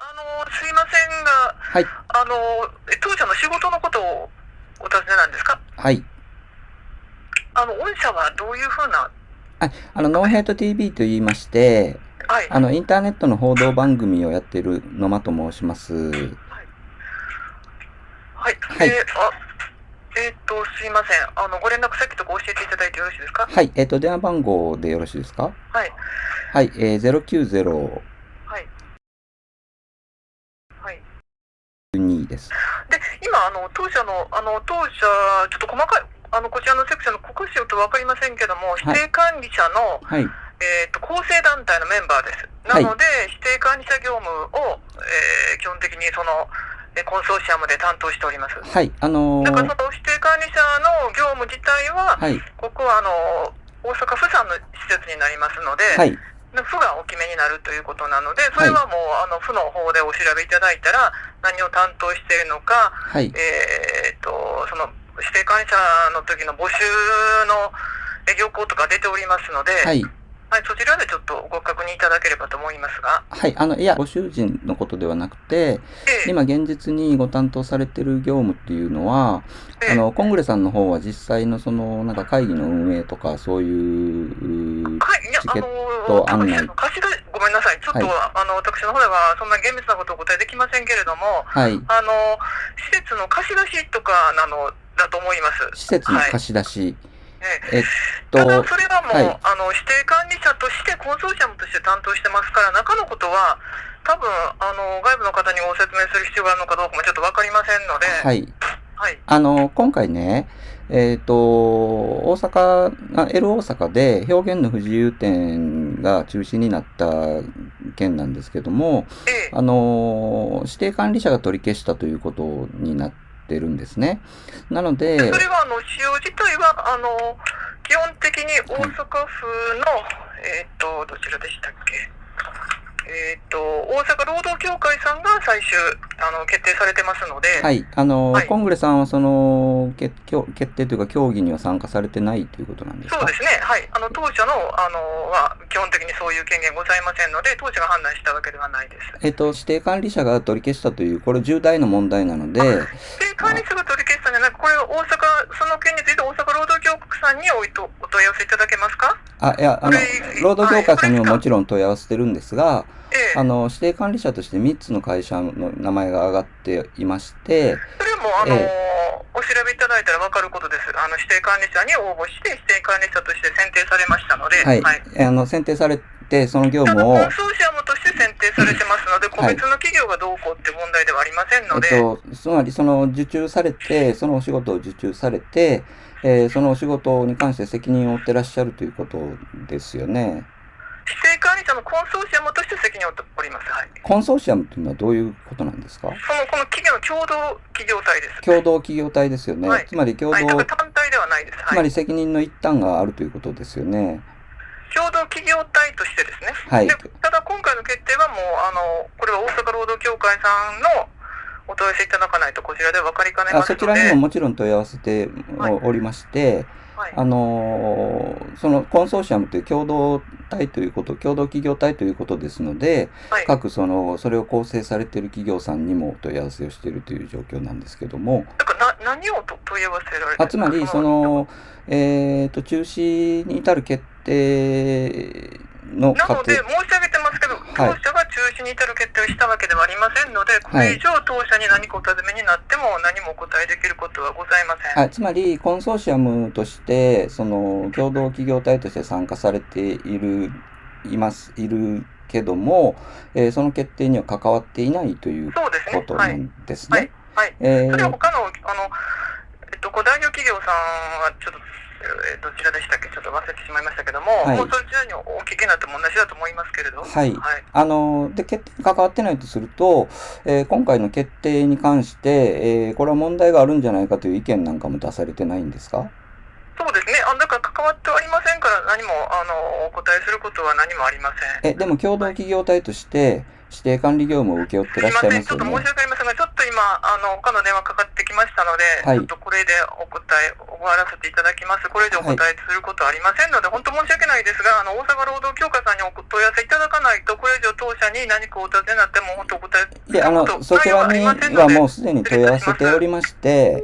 あのすいませんが、はい。あの当社の仕事のことをお尋ねなんですか？はい。あの御社はどういうふうな、はい。あの、ノーヘイト TV と言いまして、はい、あの、インターネットの報道番組をやっている野間と申します。はい、はいえーあえーっと、すいません、あのご連絡先とか教えていただいてよろしいですか？はい。えっ、と、電話番号でよろしいですか？はい、はい。えー、090はい。はです。で、今、あの当社の、あの当社、ちょっと細かい、あのこちらのセクションの国司と分かりませんけども、指定管理者の、はい。えー、と構成団体のメンバーです。なはいので、指定管理者業務を、えー基本的にその、えーコンソーシアムで担当しております。はい。あのだからーその指定管理者の業務自体は、はい。ここはあの大阪府産の施設になりますので、はい。府がお決めになるということなので、それはもう、あの府の方でお調べいただいたら、何を担当しているのか、はい。えー、とその指定管理者の時の募集のえ業項とか出ておりますので、はい。はい、そちらでちょっとご確認いただければと思いますが、はい。あの、いや、ご主人のことではなくて、ええ今現実にご担当されてる業務っていうのは、ええあの、コングレさんの方は実際のその、なんか会議の運営とか、そういう、はい、いやあのト案内。貸し出しごめんなさい、ちょっと、はい。あの私の方ではそんな厳密なことをお答えできませんけれども、はい。あの施設の貸し出しとかなのだと思います。施設の貸し出し、ええ。えっと、ただそれはもう、はい。あの指定管理者としてコンソーシアムとして担当してますから中のことは多分あの外部の方にご説明する必要があるのかどうかもちょっと分かりませんので、はい。はい。あの、今回ね、えっ、と、大阪、あ L 大阪で表現の不自由展が中止になった件なんですけども、ええ。あの、指定管理者が取り消したということになってるんですね。なので、それはあの使用自体はあの基本的に大阪府の、えっ、とどちらでしたっけ？えっ、と大阪労働協会さんが最終あの決定されてますので、はい、あの、はい。コングレさんはその決協決定というか協議には参加されてないということなんですか？そうですね、はい、あの当社のあのは基本的にそういう権限ございませんので、当社が判断したわけではないです。えっ、と、指定管理者が取り消したという、これ重大な問題なので、で、管理者が取り消したんじゃなく、これは大阪、その件について大阪労働協会さんにおいとお問い合わせいただけますか？あ、いや、あの労働協会さんにもはい。もちろん問い合わせてるんですが、ええあの、指定管理者として3つの会社の名前が挙がっていまして、それも、あのえお調べいただいたら分かることです。あの指定管理者に応募して、指定管理者として選定されましたので、はい、あの、選定されて、その業務をコン、ソーシアムとして選定されてますので、個はい。別の企業がどうこうって問題ではありませんので、えっと、つまりその受注されて、そのお仕事を受注されて、えーそのお仕事に関して責任を負ってらっしゃるということですよね。指定管理者のコンソーシアムとして責任を負ります。はい。コンソーシアムというのはどういうことなんですか？その、この企業の共同企業体です。共同企業体ですよね。はいつまり共同、はい、単体ではないです。つはい。まり責任の一端があるということですよね。共同企業体としてですね。はいでただ今回の決定はもう、あの、これは大阪労働協会さんのお問い合わせいただかないとこちらで分かりかねますので。あそちらにももちろん問い合わせておりまして、はい。あのーそのコンソーシアムという共同体ということ、共同企業体ということですので、はい。各その、それを構成されている企業さんにもお問い合わせをしているという状況なんですけども、な何をと問い合わせられてあつまり、そ、の、えっ、と、中止に至る決定の過程。なので、申し当社が中止に至る決定をしたわけではありませんので、これ以上当社に何かお尋ねになっても何もお答えできることはございません。はい、つまり、コンソーシアムとして、その、共同企業体として参加されている、います、いるけども、えーその決定には関わっていないというそうですね。ことなはい。んですはいね。。はい。えーそれは他の、あの、えっと、ご代表企業さんは、ちょっと、えーどちらでしたっけ？ちょっと忘れてしまいましたけども、はいもうそちらにお聞きになっても同じだと思いますけれど。はいはい。あの、で、決定に関わってないとすると、えー今回の決定に関して、えーこれは問題があるんじゃないかという意見なんかも出されてないんですか？そうですね。あだから関わってはありませんから、何も、あの、お答えすることは何もありません。え、でも共同企業体として、指定管理業務を請け負ってらっしゃいすいません、ちょっと申ますよねし。訳今、あの、他の電話かかってきましたので、はいちょっとこれでお答え、お終わらせていただきます。これ以上お答えすることはありませんので、本当申し訳ないですが、あの、大阪労働協会さんにお問い合わせいただかないと、これ以上当社に何かお尋ねになっても、本当お答えで、あの、そちらにはもうすでに問い合わせておりまして、